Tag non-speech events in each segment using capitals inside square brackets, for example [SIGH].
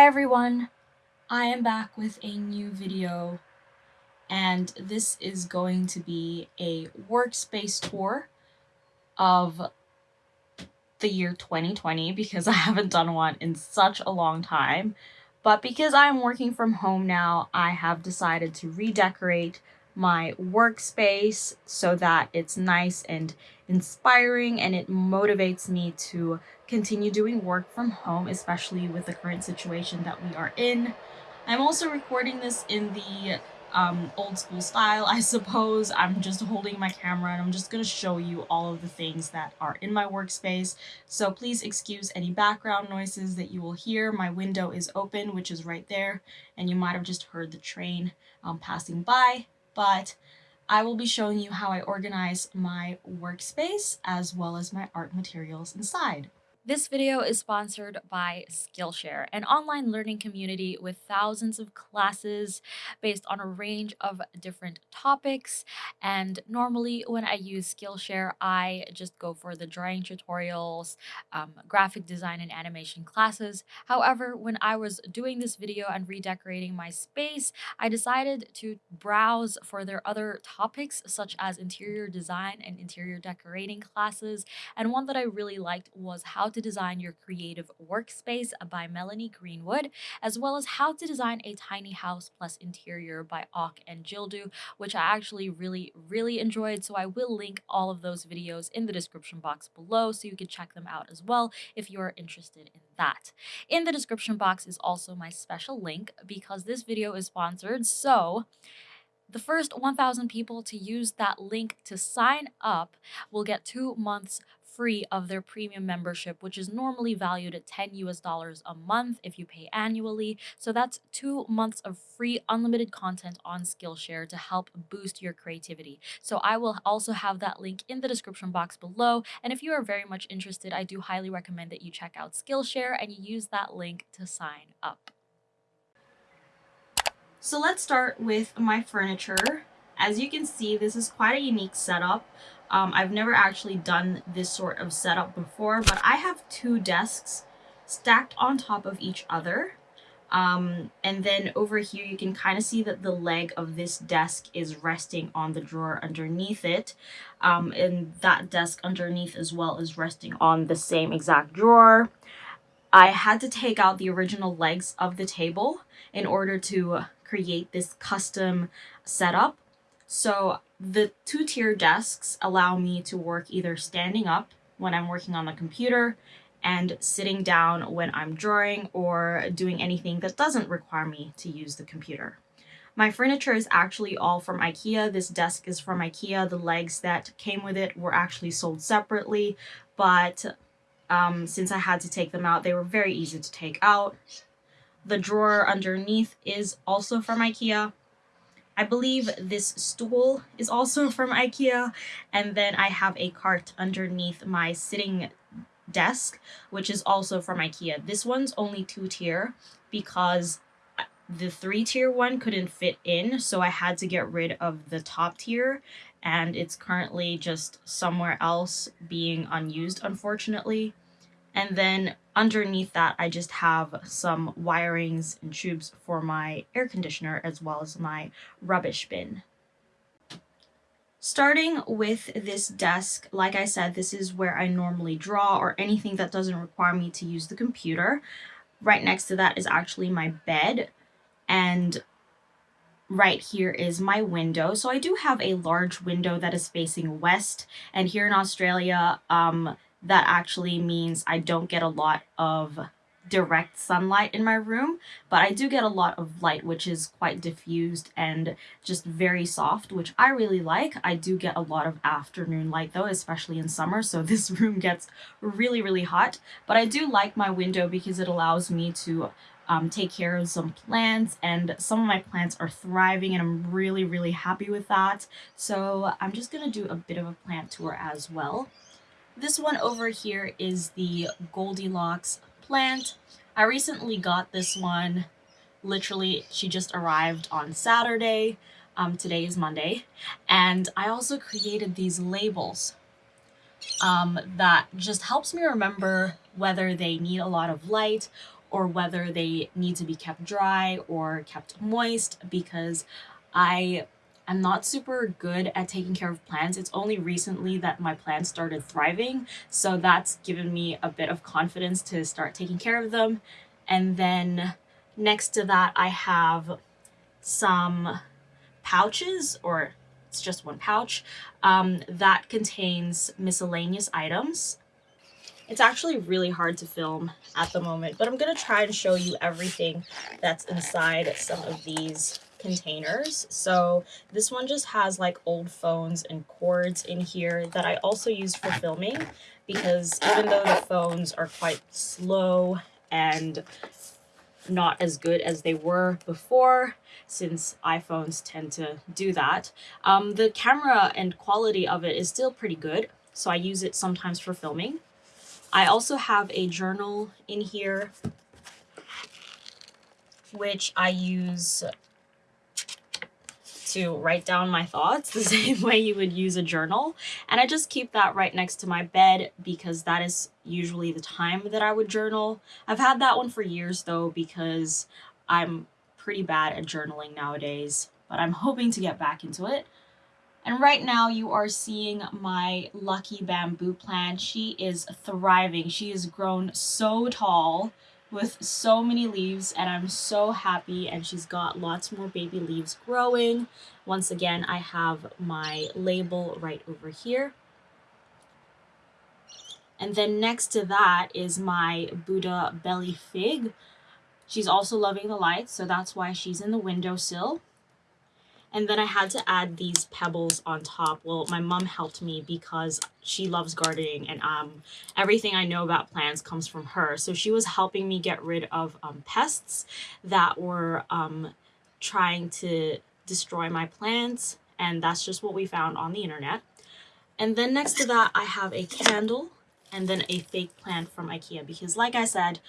Hi everyone! I am back with a new video and this is going to be a workspace tour of the year 2020 because [LAUGHS] I haven't done one in such a long time. But because I'm working from home now, I have decided to redecorate my workspace so that it's nice and inspiring and it motivates me to continue doing work from home, especially with the current situation that we are in. I'm also recording this in the um, old school style, I suppose. I'm just holding my camera and I'm just going to show you all of the things that are in my workspace. So please excuse any background noises that you will hear. My window is open, which is right there, and you might have just heard the train um, passing by, but I will be showing you how I organize my workspace as well as my art materials inside. This video is sponsored by Skillshare, an online learning community with thousands of classes based on a range of different topics. And normally when I use Skillshare, I just go for the drawing tutorials, um, graphic design and animation classes. However, when I was doing this video and redecorating my space, I decided to browse for their other topics such as interior design and interior decorating classes. And one that I really liked was how to Design Your Creative Workspace by Melanie Greenwood, as well as How to Design a Tiny House Plus Interior by Auk and Jildu, which I actually really, really enjoyed. So I will link all of those videos in the description box below so you can check them out as well if you are interested in that. In the description box is also my special link because this video is sponsored. So the first 1,000 people to use that link to sign up will get two months free of their premium membership, which is normally valued at 10 US dollars a month if you pay annually. So that's two months of free unlimited content on Skillshare to help boost your creativity. So I will also have that link in the description box below. And if you are very much interested, I do highly recommend that you check out Skillshare and you use that link to sign up. So let's start with my furniture. As you can see, this is quite a unique setup. Um, I've never actually done this sort of setup before, but I have two desks stacked on top of each other. Um, and then over here, you can kind of see that the leg of this desk is resting on the drawer underneath it. Um, and that desk underneath as well is resting on the same exact drawer. I had to take out the original legs of the table in order to create this custom setup. So the two-tier desks allow me to work either standing up when I'm working on the computer and sitting down when I'm drawing or doing anything that doesn't require me to use the computer. My furniture is actually all from Ikea. This desk is from Ikea. The legs that came with it were actually sold separately, but um, since I had to take them out, they were very easy to take out. The drawer underneath is also from Ikea. I believe this stool is also from Ikea. And then I have a cart underneath my sitting desk, which is also from Ikea. This one's only two tier because the three tier one couldn't fit in. So I had to get rid of the top tier and it's currently just somewhere else being unused, unfortunately. And then underneath that, I just have some wirings and tubes for my air conditioner as well as my rubbish bin. Starting with this desk, like I said, this is where I normally draw or anything that doesn't require me to use the computer. Right next to that is actually my bed and right here is my window. So I do have a large window that is facing west and here in Australia, um, that actually means I don't get a lot of direct sunlight in my room, but I do get a lot of light, which is quite diffused and just very soft, which I really like. I do get a lot of afternoon light though, especially in summer, so [LAUGHS] this room gets really, really hot. But I do like my window because it allows me to um, take care of some plants and some of my plants are thriving and I'm really, really happy with that. So I'm just to do a bit of a plant tour as well. This one over here is the Goldilocks plant. I recently got this one. Literally, she just arrived on Saturday. Um, today is Monday. And I also created these labels um, that just helps me remember whether they need a lot of light or whether they need to be kept dry or kept moist because I am not super good at taking care of plants. It's only recently that my plants started thriving, so that's given me a bit of confidence to start taking care of them. And then next to that, I have some pouches or it's just one pouch um, that contains miscellaneous items it's actually really hard to film at the moment, but I'm going to try and show you everything that's inside some of these containers. So this one just has like old phones and cords in here that I also use for filming because even though the phones are quite slow and not as good as they were before since iPhones tend to do that. Um, the camera and quality of it is still pretty good, so I use it sometimes for filming. I also have a journal in here, which I use to write down my thoughts the [LAUGHS] same way you would use a journal. And I just keep that right next to my bed because that is usually the time that I would journal. I've had that one for years though because I'm pretty bad at journaling nowadays, but I'm hoping to get back into it. And right now you are seeing my lucky bamboo plant. She is thriving. She has grown so tall with so many leaves and I'm so happy and she's got lots more baby leaves growing. Once again, I have my label right over here. And then next to that is my Buddha belly fig. She's also loving the light, so that's why she's in the windowsill. And then I had to add these pebbles on top. Well, my mom helped me because she loves gardening and um, everything I know about plants comes from her. So she was helping me get rid of um, pests that were um, trying to destroy my plants. And that's just what we found on the internet. And then next to that, I have a candle and then a fake plant from Ikea because like I said,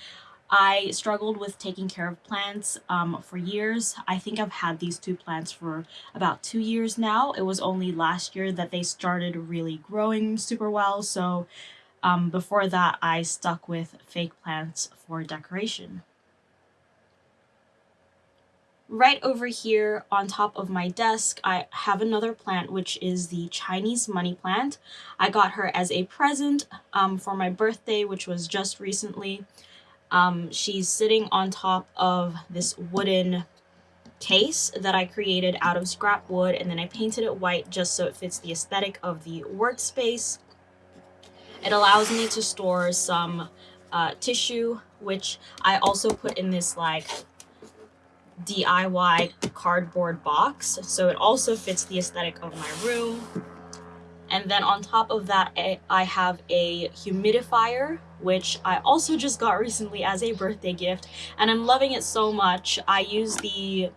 I struggled with taking care of plants um, for years. I think I've had these two plants for about two years now. It was only last year that they started really growing super well. So um, before that, I stuck with fake plants for decoration. Right over here on top of my desk, I have another plant, which is the Chinese money plant. I got her as a present um, for my birthday, which was just recently. Um, she's sitting on top of this wooden case that I created out of scrap wood and then I painted it white just so it fits the aesthetic of the workspace. It allows me to store some uh, tissue, which I also put in this like DIY cardboard box. So it also fits the aesthetic of my room. And then on top of that, I have a humidifier, which I also just got recently as a birthday gift. And I'm loving it so much. I use the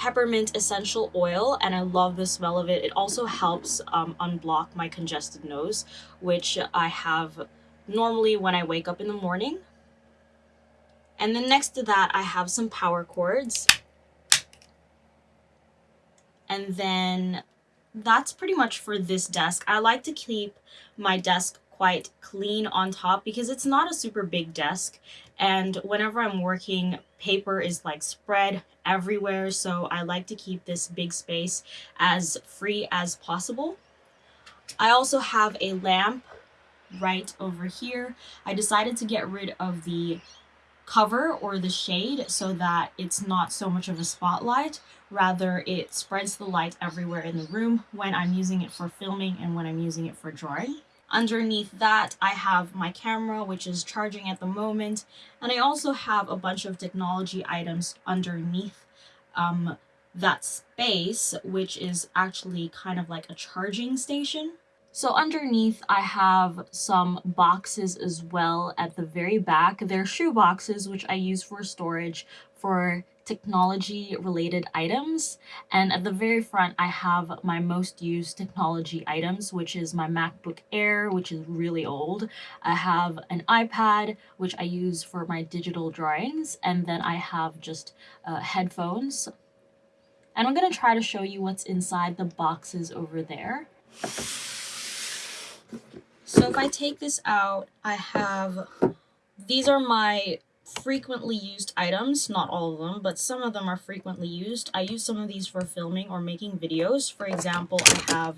peppermint essential oil and I love the smell of it. It also helps um, unblock my congested nose, which I have normally when I wake up in the morning. And then next to that, I have some power cords. And then that's pretty much for this desk. I like to keep my desk quite clean on top because it's not a super big desk and whenever I'm working paper is like spread everywhere so I like to keep this big space as free as possible. I also have a lamp right over here. I decided to get rid of the cover or the shade so that it's not so much of a spotlight. Rather, it spreads the light everywhere in the room when I'm using it for filming and when I'm using it for drawing. Underneath that, I have my camera, which is charging at the moment. And I also have a bunch of technology items underneath um, that space, which is actually kind of like a charging station. So underneath I have some boxes as well at the very back. They're shoe boxes which I use for storage for technology related items and at the very front I have my most used technology items which is my MacBook Air which is really old. I have an iPad which I use for my digital drawings and then I have just uh, headphones and I'm going to try to show you what's inside the boxes over there. So if I take this out, I have, these are my frequently used items, not all of them, but some of them are frequently used. I use some of these for filming or making videos. For example, I have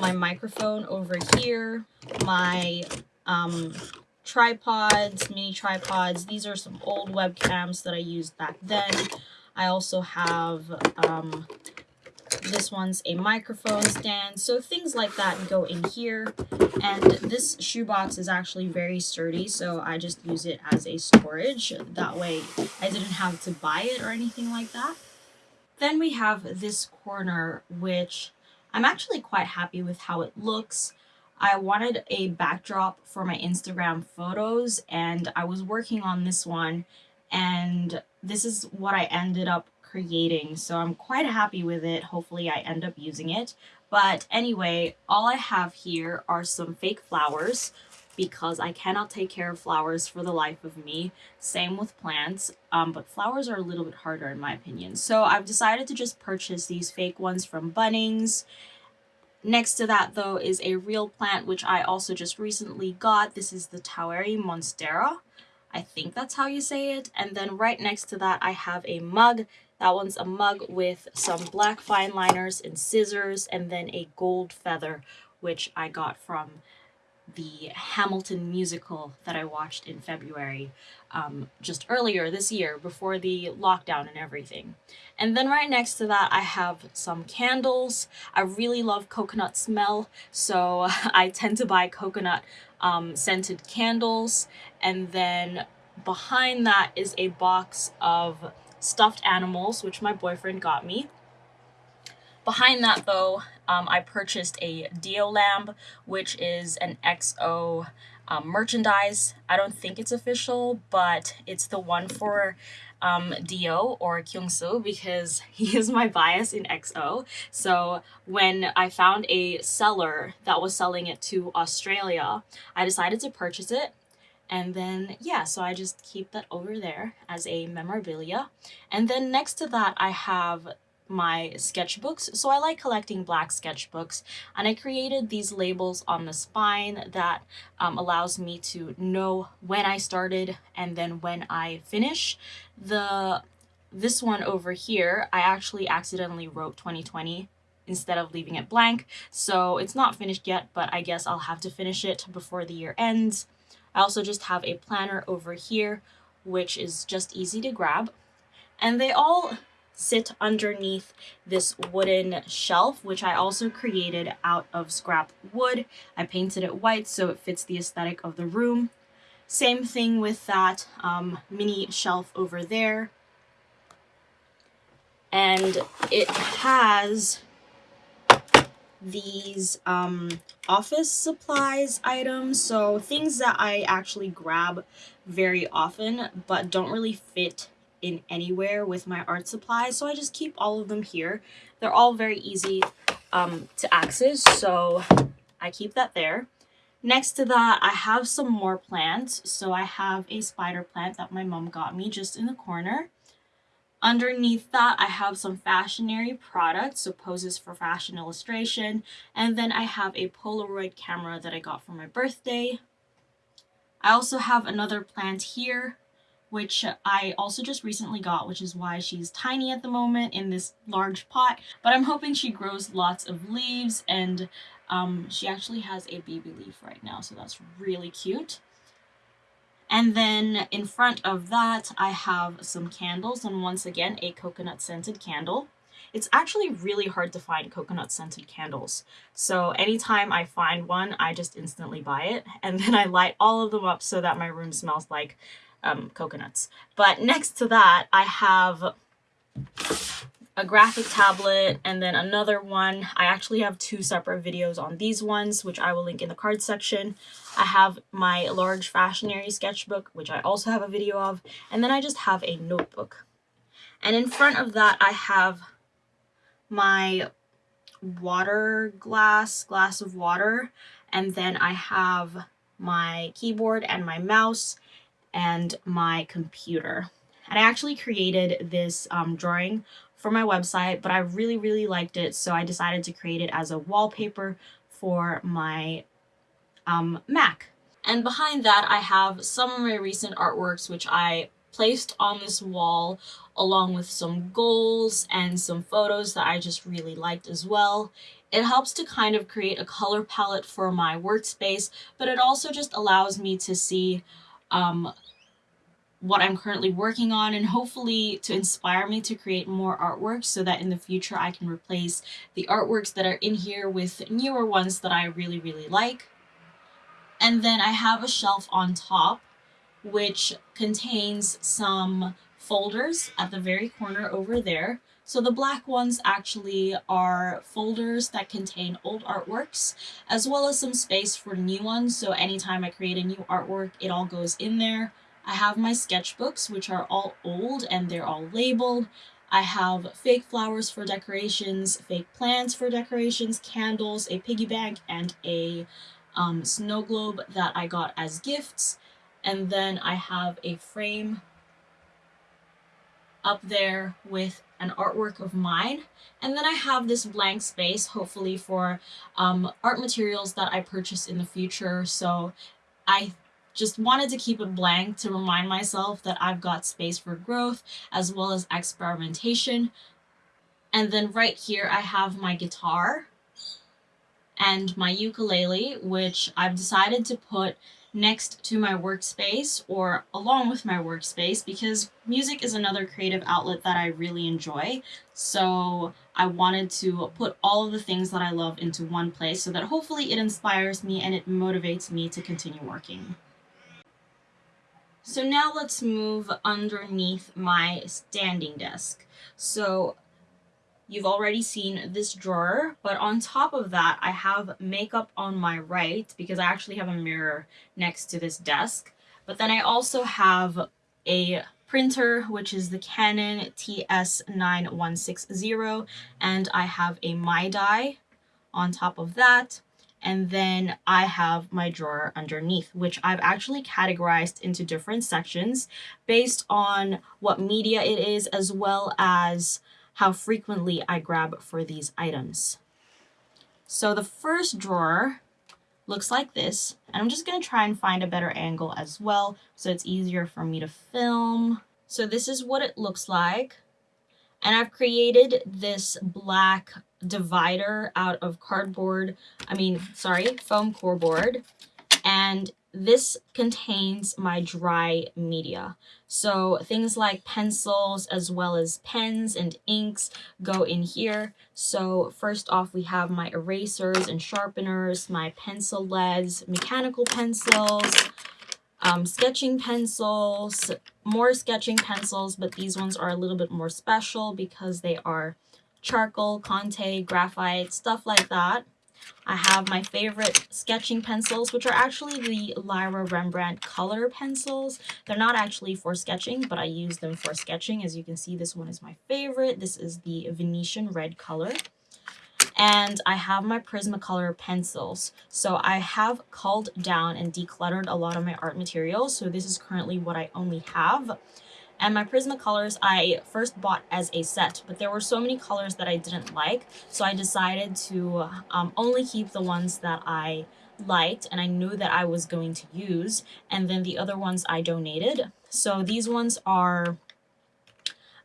my microphone over here, my um, tripods, mini tripods. These are some old webcams that I used back then. I also have um, this one's a microphone stand. So things like that go in here. And this shoebox is actually very sturdy, so I just use it as a storage. That way I didn't have to buy it or anything like that. Then we have this corner, which I'm actually quite happy with how it looks. I wanted a backdrop for my Instagram photos and I was working on this one and this is what I ended up creating. So I'm quite happy with it. Hopefully I end up using it. But anyway, all I have here are some fake flowers because I cannot take care of flowers for the life of me. Same with plants, um, but flowers are a little bit harder in my opinion. So I've decided to just purchase these fake ones from Bunnings. Next to that though is a real plant which I also just recently got. This is the Toweri monstera. I think that's how you say it. And then right next to that I have a mug. That one's a mug with some black fine liners and scissors and then a gold feather, which I got from the Hamilton musical that I watched in February, um, just earlier this year before the lockdown and everything. And then right next to that, I have some candles. I really love coconut smell, so [LAUGHS] I tend to buy coconut um, scented candles. And then behind that is a box of stuffed animals, which my boyfriend got me. Behind that though, um, I purchased a D.O. lamp, which is an EXO um, merchandise. I don't think it's official, but it's the one for um, D.O. or Kyungsoo because [LAUGHS] he is my bias in EXO. So when I found a seller that was selling it to Australia, I decided to purchase it and then, yeah, so I just keep that over there as a memorabilia. And then next to that, I have my sketchbooks. So I like collecting black sketchbooks and I created these labels on the spine that um, allows me to know when I started and then when I finish. The This one over here, I actually accidentally wrote 2020 instead of leaving it blank. So it's not finished yet, but I guess I'll have to finish it before the year ends. I also just have a planner over here, which is just easy to grab. And they all sit underneath this wooden shelf, which I also created out of scrap wood. I painted it white so it fits the aesthetic of the room. Same thing with that um, mini shelf over there. And it has these um, office supplies items. So things that I actually grab very often, but don't really fit in anywhere with my art supplies. So I just keep all of them here. They're all very easy um, to access. So I keep that there. Next to that, I have some more plants. So I have a spider plant that my mom got me just in the corner. Underneath that, I have some fashionary products, so poses for fashion illustration. And then I have a Polaroid camera that I got for my birthday. I also have another plant here, which I also just recently got, which is why she's tiny at the moment in this large pot. But I'm hoping she grows lots of leaves and um, she actually has a baby leaf right now, so that's really cute. And then in front of that, I have some candles and once again, a coconut scented candle. It's actually really hard to find coconut scented candles. So anytime I find one, I just instantly buy it. [LAUGHS] And then I light all of them up so that my room smells like um, coconuts. But next to that, I have a graphic tablet, and then another one. I actually have two separate videos on these ones, which I will link in the card section. I have my large fashionary sketchbook, which I also have a video of, and then I just have a notebook. And in front of that, I have my water glass, glass of water, and then I have my keyboard and my mouse and my computer. And I actually created this um, drawing for my website, but I really, really liked it, so I decided to create it as a wallpaper for my um, Mac. And behind that, I have some of my recent artworks, which I placed on this wall along with some goals and some photos that I just really liked as well. It helps to kind of create a color palette for my workspace, but it also just allows me to see um, what I'm currently working on and hopefully to inspire me to create more artwork so that in the future I can replace the artworks that are in here with newer ones that I really, really like. And then I have a shelf on top which contains some folders at the very corner over there. So the black ones actually are folders that contain old artworks, as well as some space for new ones. So anytime I create a new artwork, it all goes in there. I have my sketchbooks, which are all old and they're all labeled. I have fake flowers for decorations, fake plants for decorations, candles, a piggy bank, and a um, snow globe that I got as gifts. And then I have a frame up there with an artwork of mine. And then I have this blank space, hopefully for um, art materials that I purchase in the future. So I just wanted to keep it blank to remind myself that I've got space for growth as well as experimentation. And then right here, I have my guitar and my ukulele, which I've decided to put next to my workspace or along with my workspace because music is another creative outlet that I really enjoy. So I wanted to put all of the things that I love into one place so that hopefully it inspires me and it motivates me to continue working. So now let's move underneath my standing desk. So You've already seen this drawer, but on top of that, I have makeup on my right because I actually have a mirror next to this desk. But then I also have a printer, which is the Canon TS9160, and I have a MyDi on top of that. And then I have my drawer underneath, which I've actually categorized into different sections based on what media it is, as well as how frequently I grab for these items. So the first drawer looks like this, and I'm just to try and find a better angle as well so it's easier for me to film. So this is what it looks like. And I've created this black divider out of cardboard, I mean, sorry, foam core board. And this contains my dry media. So things like pencils as well as pens and inks go in here. So first off, we have my erasers and sharpeners, my pencil leads, mechanical pencils, um, sketching pencils, more sketching pencils, but these ones are a little bit more special because they are charcoal, Conte, graphite, stuff like that. I have my favorite sketching pencils, which are actually the Lyra Rembrandt color pencils. They're not actually for sketching, but I use them for sketching. As you can see, this one is my favorite. This is the Venetian red color. And I have my Prismacolor pencils. So I have culled down and decluttered a lot of my art materials. So this is currently what I only have. And my Prismacolors I first bought as a set, but there were so many colors that I didn't like, so I decided to um, only keep the ones that I liked and I knew that I was going to use, and then the other ones I donated. So these ones are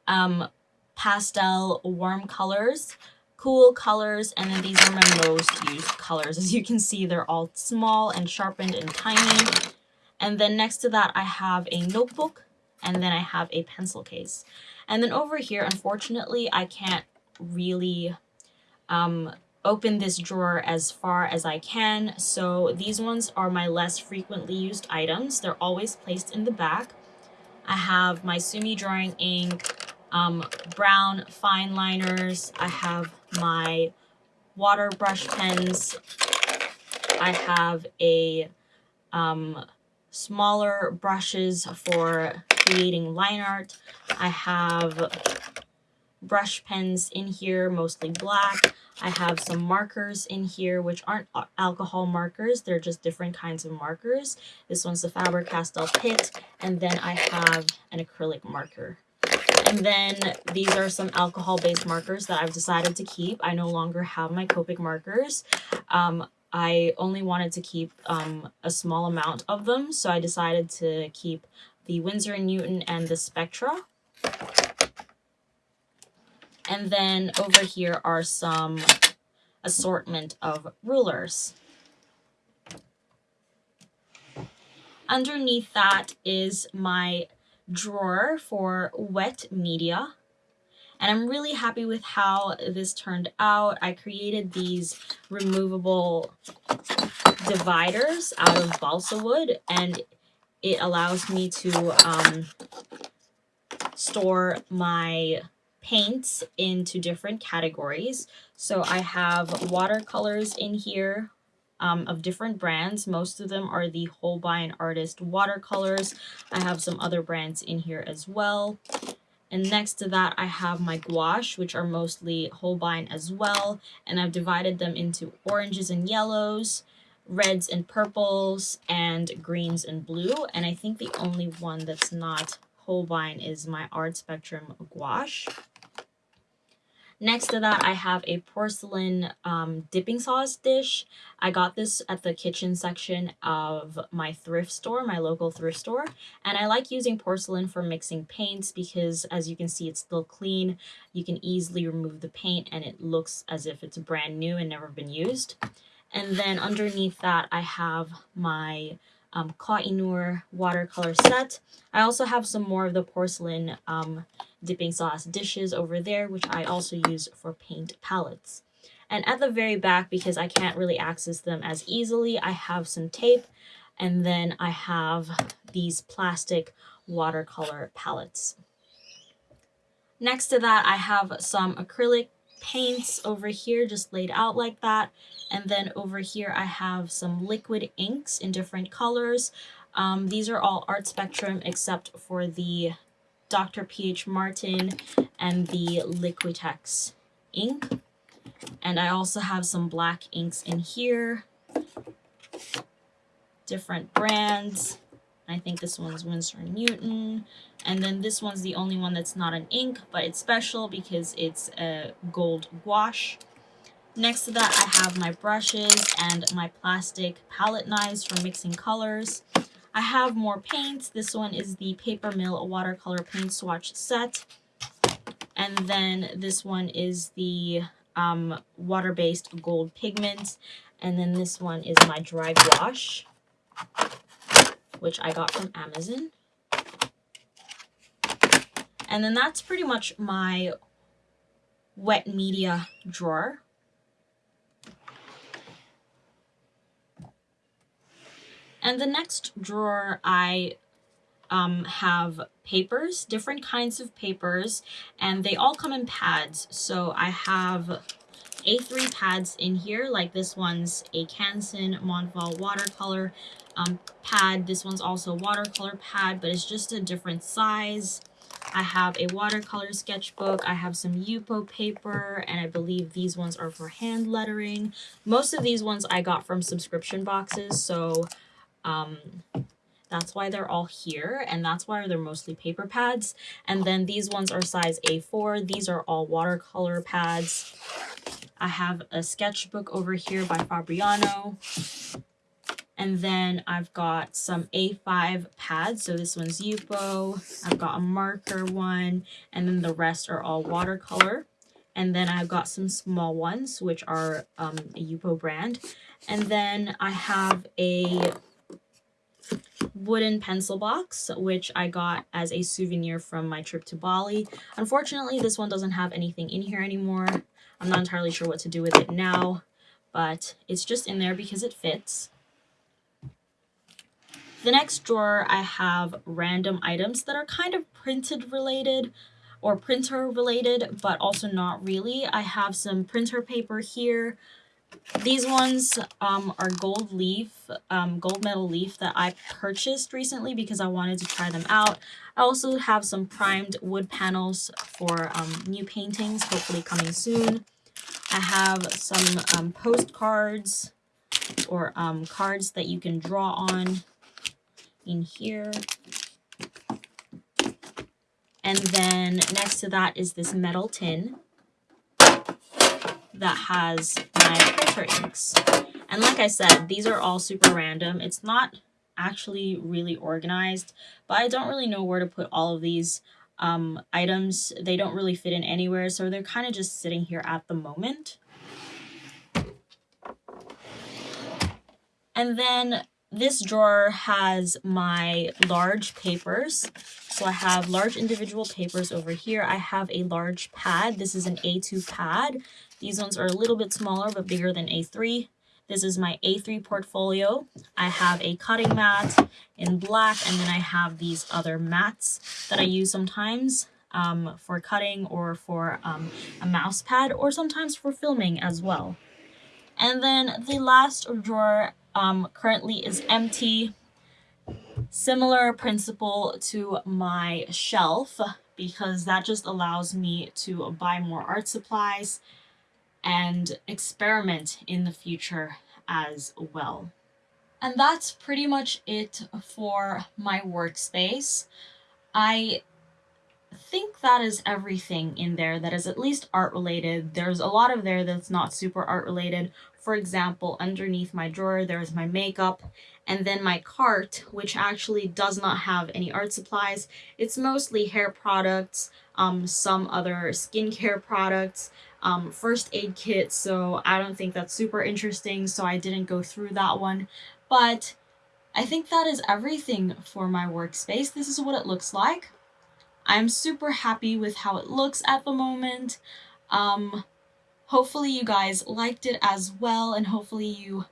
um, pastel warm colors, cool colors, and then these are my most used colors. As you can see, they're all small and sharpened and tiny. And then next to that, I have a notebook and then I have a pencil case. And then over here, unfortunately, I can't really um, open this drawer as far as I can. So these ones are my less frequently used items. They're always placed in the back. I have my Sumi drawing ink, um, brown fine liners. I have my water brush pens. I have a um, smaller brushes for creating line art. I have brush pens in here, mostly black. I have some markers in here, which aren't alcohol markers. They're just different kinds of markers. This one's the Faber-Castell Pitt, and then I have an acrylic marker. And then these are some alcohol-based markers that I've decided to keep. I no longer have my Copic markers. Um, I only wanted to keep um, a small amount of them, so I decided to keep the Winsor & Newton and the Spectra. And then over here are some assortment of rulers. Underneath that is my drawer for wet media. And I'm really happy with how this turned out. I created these removable dividers out of balsa wood and it allows me to um, store my paints into different categories. So I have watercolors in here um, of different brands. Most of them are the Holbein Artist watercolors. I have some other brands in here as well. And next to that, I have my gouache, which are mostly Holbein as well. And I've divided them into oranges and yellows, reds and purples, and greens and blue. And I think the only one that's not Holbein is my Art Spectrum gouache. Next to that, I have a porcelain um, dipping sauce dish. I got this at the kitchen section of my thrift store, my local thrift store. And I like using porcelain for mixing paints because as you can see, it's still clean. You can easily remove the paint and it looks as if it's brand new and never been used. And then underneath that, I have my um, watercolor set. I also have some more of the porcelain um, dipping sauce dishes over there, which I also use for paint palettes. And at the very back, because I can't really access them as easily, I have some tape, and then I have these plastic watercolor palettes. Next to that, I have some acrylic paints over here just laid out like that. And then over here I have some liquid inks in different colors. Um, these are all Art Spectrum except for the Dr. P.H. Martin and the Liquitex ink. And I also have some black inks in here. Different brands. I think this one's Winsor & Newton. And then this one's the only one that's not an ink, but it's special because it's a gold gouache. Next to that, I have my brushes and my plastic palette knives for mixing colors. I have more paints. This one is the Paper Mill watercolor paint swatch set. And then this one is the um, water-based gold pigment. And then this one is my dry gouache which I got from Amazon. And then that's pretty much my wet media drawer. And the next drawer I um, have papers, different kinds of papers, and they all come in pads. So I have A3 pads in here, like this one's a Canson Montval watercolor um, pad. This one's also watercolor pad, but it's just a different size. I have a watercolor sketchbook. I have some Yupo paper, and I believe these ones are for hand lettering. Most of these ones I got from subscription boxes, so um, that's why they're all here, and that's why they're mostly paper pads. And then these ones are size A4. These are all watercolor pads. I have a sketchbook over here by Fabriano. And then I've got some A5 pads. So this one's Yupo. I've got a marker one. And then the rest are all watercolor. And then I've got some small ones, which are um, a Yupo brand. And then I have a wooden pencil box, which I got as a souvenir from my trip to Bali. Unfortunately, this one doesn't have anything in here anymore. I'm not entirely sure what to do with it now, but it's just in there because it fits. The next drawer, I have random items that are kind of printed related or printer related, but also not really. I have some printer paper here. These ones um, are gold leaf, um, gold metal leaf that I purchased recently because I wanted to try them out. I also have some primed wood panels for um, new paintings, hopefully coming soon. I have some um, postcards or um, cards that you can draw on in here. And then next to that is this metal tin that has my printer inks. And like I said, these are all super random. It's not actually really organized, but I don't really know where to put all of these um, items. They don't really fit in anywhere, so they're kind of just sitting here at the moment. And then this drawer has my large papers. So I have large individual papers over here. I have a large pad. This is an A2 pad. These ones are a little bit smaller but bigger than A3. This is my A3 portfolio. I have a cutting mat in black and then I have these other mats that I use sometimes um, for cutting or for um, a mouse pad or sometimes for filming as well. And then the last drawer um, currently is empty. Similar principle to my shelf because that just allows me to buy more art supplies and experiment in the future as well. And that's pretty much it for my workspace. I think that is everything in there that is at least art related. There's a lot of there that's not super art related. For example, underneath my drawer, there's my makeup and then my cart, which actually does not have any art supplies. It's mostly hair products, um, some other skincare products, um, first aid kit, so I don't think that's super interesting, so I didn't go through that one. But I think that is everything for my workspace. This is what it looks like. I'm super happy with how it looks at the moment. Um, hopefully you guys liked it as well, and hopefully you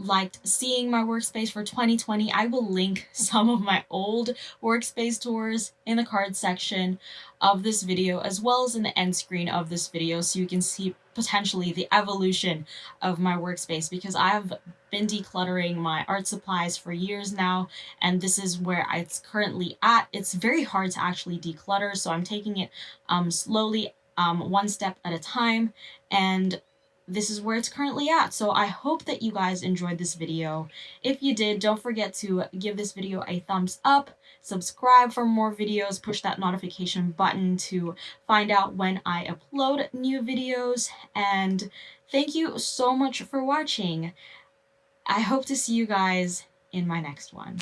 liked seeing my workspace for 2020, I will link [LAUGHS] some of my old workspace tours in the card section of this video as well as in the end screen of this video so you can see potentially the evolution of my workspace because I have been decluttering my art supplies for years now and this is where it's currently at. It's very hard to actually declutter so I'm taking it um, slowly um, one step at a time and this is where it's currently at. So I hope that you guys enjoyed this video. If you did, don't forget to give this video a thumbs up, subscribe for more videos, push that notification button to find out when I upload new videos, and thank you so much for watching. I hope to see you guys in my next one.